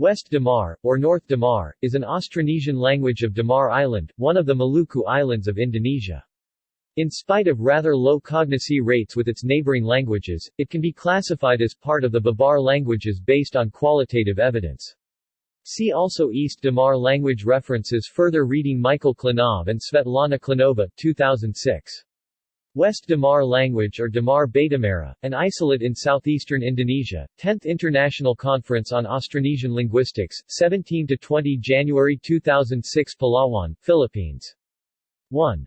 West Damar, or North Damar, is an Austronesian language of Damar Island, one of the Maluku Islands of Indonesia. In spite of rather low cognacy rates with its neighboring languages, it can be classified as part of the Babar languages based on qualitative evidence. See also East Damar language references Further reading Michael Chlenov and Svetlana Chlenova 2006. West Damar language or Damar Batumerah, an isolate in southeastern Indonesia, 10th International Conference on Austronesian Linguistics, 17–20 January 2006 Palawan, Philippines. 1.